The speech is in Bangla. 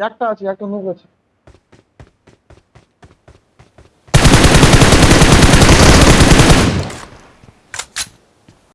একটা আছে একটা নুক আছে।